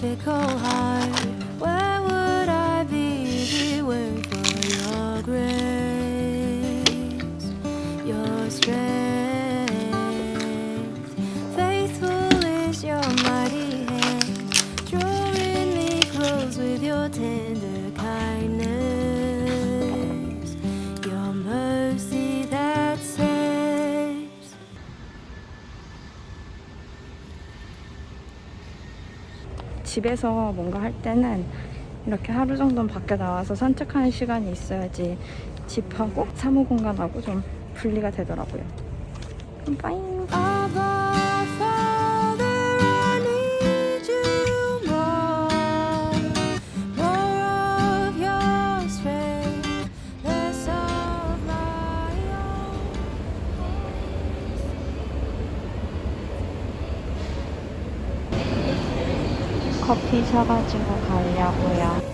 difficult heart. 집에서 뭔가 할 때는 이렇게 하루 정도는 밖에 나와서 산책하는 시간이 있어야지 집하고 사무 공간하고 좀 분리가 되더라고요. 그럼 빠잉. 피 사가지고 가려고요.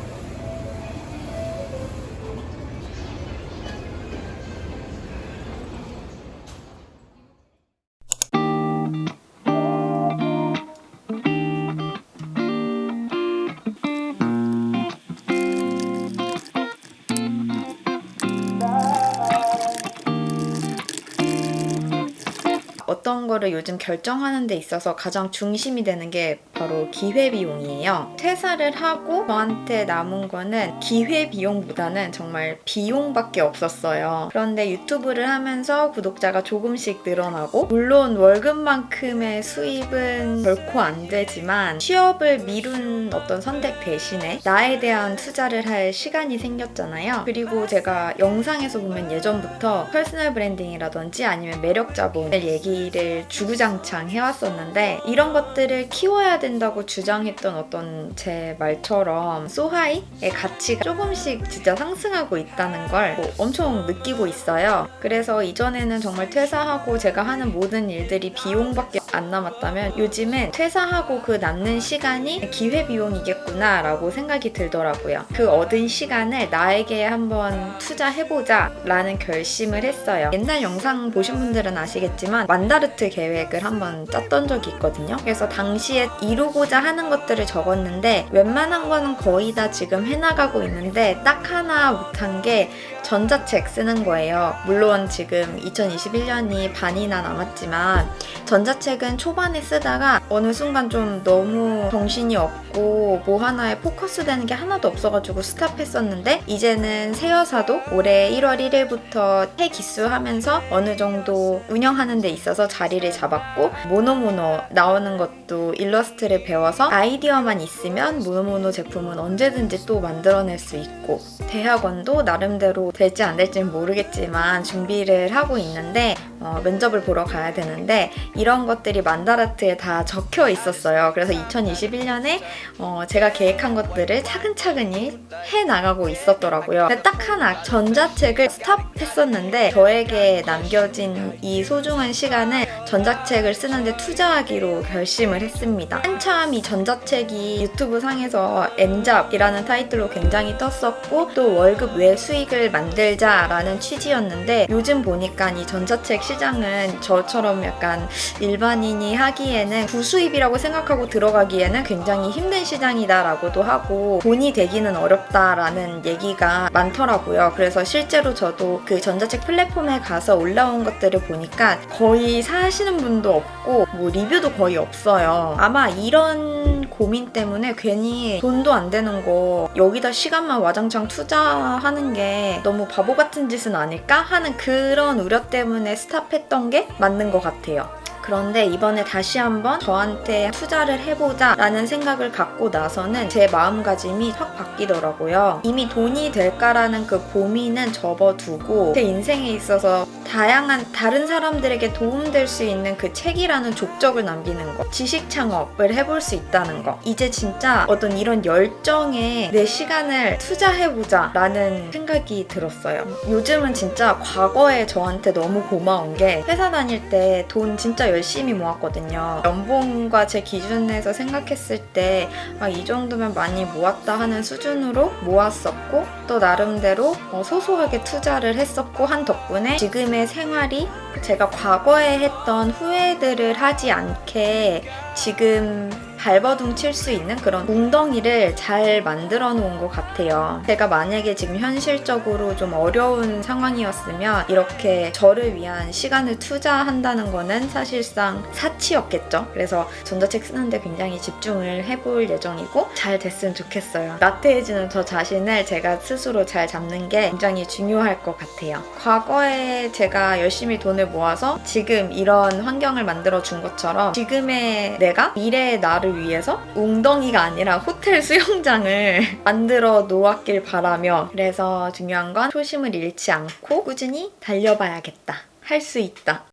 어떤 거를 요즘 결정하는 데 있어서 가장 중심이 되는 게 바로 기회비용이에요. 퇴사를 하고 저한테 남은 거는 기회비용보다는 정말 비용밖에 없었어요. 그런데 유튜브를 하면서 구독자가 조금씩 늘어나고 물론 월급만큼의 수입은 결코 안 되지만 취업을 미룬 어떤 선택 대신에 나에 대한 투자를 할 시간이 생겼잖아요. 그리고 제가 영상에서 보면 예전부터 personal branding이라든지 아니면 매력 자본을 얘기를 주구장창 해왔었는데 이런 것들을 키워야 된다고 주장했던 어떤 제 말처럼 소하이의 가치가 조금씩 진짜 상승하고 있다는 걸 뭐 엄청 느끼고 있어요. 그래서 이전에는 정말 퇴사하고 제가 하는 모든 일들이 비용밖에 안 남았다면 요즘은 퇴사하고 그 남는 시간이 기회비용이겠구나 라고 생각이 들더라고요. 그 얻은 시간을 나에게 한번 투자해보자 라는 결심을 했어요. 옛날 영상 보신 분들은 아시겠지만 만다르트 계획을 한번 짰던 적이 있거든요. 그래서 당시에 이루고자 하는 것들을 적었는데 웬만한 거는 거의 다 지금 해나가고 있는데 딱 하나 못한 게 전자책 쓰는 거예요. 물론 지금 2021년이 반이나 남았지만 전자책은 초반에 쓰다가 어느 순간 좀 너무 정신이 없고 뭐 하나에 포커스 되는 게 하나도 없어가지고 스탑했었는데 이제는 새여사도 올해 1월 1일부터 새 기수하면서 어느 정도 운영하는 데 있어서 자리를 잡았고 모노모노 나오는 것도 일러스트를 배워서 아이디어만 있으면 모노모노 제품은 언제든지 또 만들어낼 수 있고 대학원도 나름대로 될지 안 될지는 모르겠지만 준비를 하고 있는데 어, 면접을 보러 가야 되는데 이런 것들이 만다라트에 다 적혀 있었어요. 그래서 2021년에 어, 제가 계획한 것들을 차근차근히 해 나가고 있었더라고요. 딱 하나 전자책을 스탑했었는데 저에게 남겨진 이 소중한 시간을 전자책을 쓰는데 투자하기로 결심을 했습니다. 한참 이 전자책이 유튜브 상에서 엔잡이라는 타이틀로 굉장히 떴었고 또 월급 외 수익을 만들자라는 취지였는데 요즘 보니까 이 전자책 시장은 저처럼 약간 일반인이 하기에는 부수입이라고 생각하고 들어가기에는 굉장히 힘든 시장이다라고도 하고 돈이 되기는 어렵다라는 얘기가 많더라고요. 그래서 실제로 저도 그 전자책 플랫폼에 가서 올라온 것들을 보니까 거의 사시는 분도 없고 뭐 리뷰도 거의 없어요. 아마 이런 고민 때문에 괜히 돈도 안 되는 거 여기다 시간만 와장창 투자하는 게 너무 바보 같은 짓은 아닐까 하는 그런 우려 때문에 스탑했던 게 맞는 것 같아요. 그런데 이번에 다시 한번 저한테 투자를 해보자 라는 생각을 갖고 나서는 제 마음가짐이 확 바뀌더라고요. 이미 돈이 될까라는 그 고민은 접어두고 제 인생에 있어서 다양한 다른 사람들에게 도움될 수 있는 그 책이라는 족적을 남기는 거 지식 창업을 해볼 수 있다는 거 이제 진짜 어떤 이런 열정에 내 시간을 투자해보자 라는 생각이 들었어요. 요즘은 진짜 과거에 저한테 너무 고마운 게 회사 다닐 때 돈 진짜 열심히 모았거든요. 연봉과 제 기준에서 생각했을 때 이 정도면 많이 모았다 하는 수준으로 모았었고 또 나름대로 어, 소소하게 투자를 했었고 한 덕분에 지금의 생활이 제가 과거에 했던 후회들을 하지 않게 지금 발버둥 칠 수 있는 그런 웅덩이를 잘 만들어 놓은 것 같아요. 제가 만약에 지금 현실적으로 좀 어려운 상황이었으면 이렇게 저를 위한 시간을 투자한다는 거는 사실상 사치였겠죠. 그래서 전자책 쓰는데 굉장히 집중을 해볼 예정이고 잘 됐으면 좋겠어요. 나태해지는 저 자신을 제가 스스로 잘 잡는 게 굉장히 중요할 것 같아요. 과거에 제가 열심히 돈을 모아서 지금 이런 환경을 만들어 준 것처럼 지금의 내가 미래의 나를 위해서 웅덩이가 아니라 호텔 수영장을 만들어 놓았길 바라며 그래서 중요한 건 초심을 잃지 않고 꾸준히 달려봐야겠다. 할 수 있다.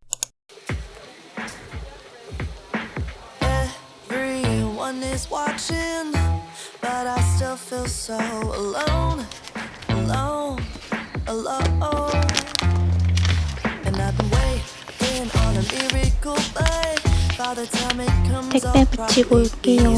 But I still feel so alone, alone, alone. And I've been waiting on a miracle, but 택배 붙이고 올게요.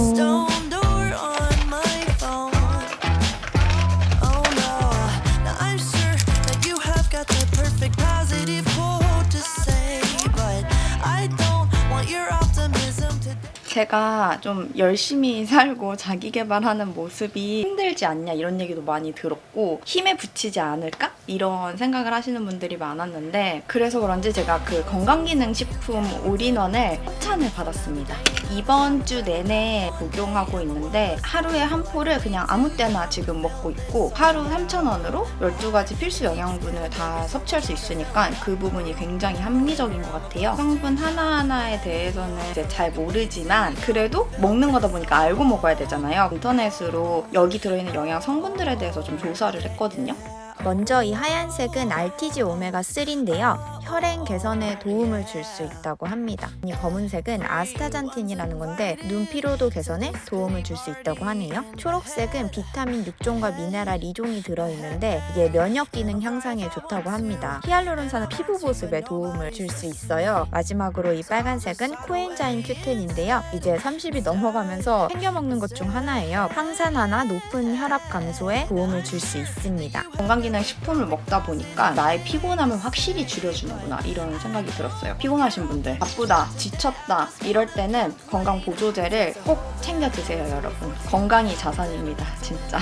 제가 좀 열심히 살고 자기 개발하는 모습이 힘들지 않냐 이런 얘기도 많이 들었고 힘에 부치지 않을까? 이런 생각을 하시는 분들이 많았는데 그래서 그런지 제가 그 건강기능식품 올인원을 협찬을 받았습니다. 이번 주 내내 복용하고 있는데 하루에 한 포를 그냥 아무 때나 지금 먹고 있고 하루 3,000원으로 12가지 필수 영양분을 다 섭취할 수 있으니까 그 부분이 굉장히 합리적인 것 같아요. 성분 하나하나에 대해서는 잘 모르지만 그래도 먹는 거다 보니까 알고 먹어야 되잖아요. 인터넷으로 여기 들어있는 영양 성분들에 대해서 좀 조사를 했거든요. 먼저 이 하얀색은 RTG 오메가 3인데요. 혈행 개선에 도움을 줄 수 있다고 합니다. 이 검은색은 아스타잔틴이라는 건데 눈 피로도 개선에 도움을 줄 수 있다고 하네요. 초록색은 비타민 6종과 미네랄 2종이 들어있는데 이게 면역 기능 향상에 좋다고 합니다. 히알루론산은 피부 보습에 도움을 줄 수 있어요. 마지막으로 이 빨간색은 코엔자임 큐텐인데요. 이제 30이 넘어가면서 챙겨 먹는 것 중 하나예요. 항산화나 높은 혈압 감소에 도움을 줄 수 있습니다. 건강기능식품을 먹다 보니까 나의 피곤함을 확실히 줄여주는 구나 이런 생각이 들었어요. 피곤하신 분들, 바쁘다, 지쳤다 이럴 때는 건강 보조제를 꼭 챙겨 드세요, 여러분. 건강이 자산입니다, 진짜.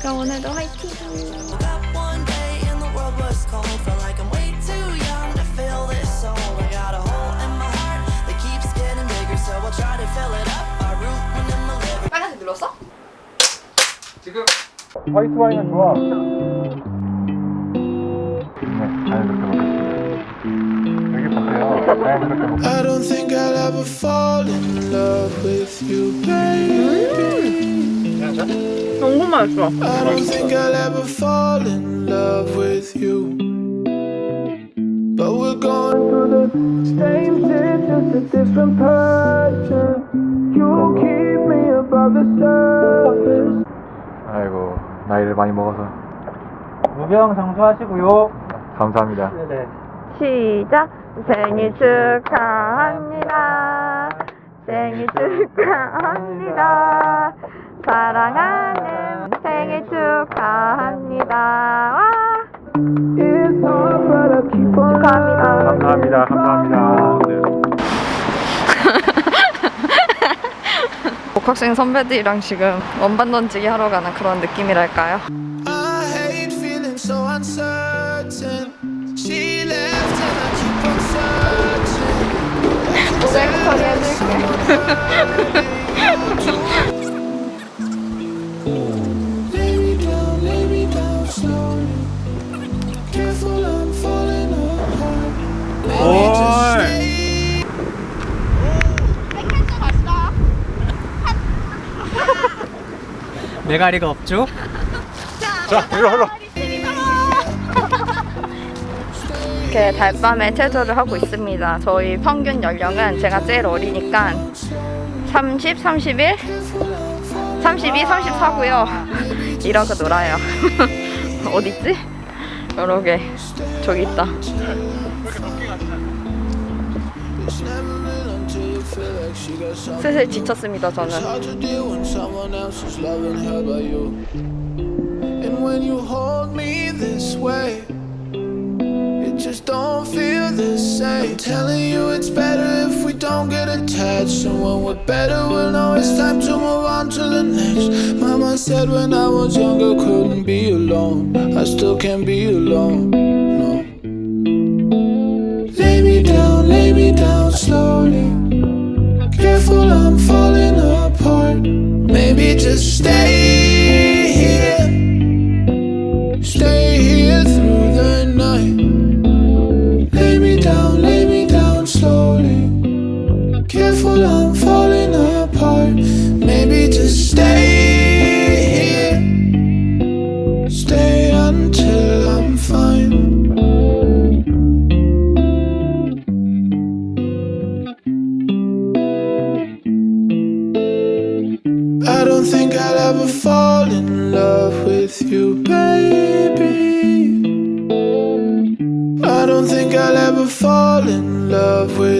그럼 오늘도 화이팅! That one day and the world was cold. Felt like I'm way too young to feel this soul. I got a hole in my heart that keeps getting bigger, so I'll try to fill it up by rooting in my liver. 빨간색 눌렀어? 지금 화이트 와인은 좋아. 네, 잘 그렇게 I don't think I'll ever fall in love with you, baby. 너무 맛있어. I don't think I'll ever fall in love with you. But we're going through the same shit, just a different passion. You keep me above the surface. 아이고 나이를 많이 먹어서 무병 장수하시고요. 감사합니다. 네네. 시작! 생일 축하합니다. 생일 축하합니다. 사랑하는 생일 축하합니다. 와! 축하합니다. 감사합니다. 감사합니다. 복학생 선배들이랑 지금 원반 던지기 하러 가는 그런 느낌이랄까요? 메가리가 없죠? 자, 이리 흘러. 이렇게 달밤에 체조를 하고 있습니다. 저희 평균 연령은 제가 제일 어리니까 30, 31, 32, 34고요. 이러고 놀아요. 어딨지? 여러 개. 저기 있다. 슬슬 지쳤습니다, 저는. Don't get attached. And when we're better, we'll know it's time to move on to the next. Mama said when I was younger, couldn't be alone. I still can't be alone. No. Lay me down, lay me down slowly. Careful, I'm falling apart. Maybe just stay ever fall in love with you, baby. I don't think I'll ever fall in love with.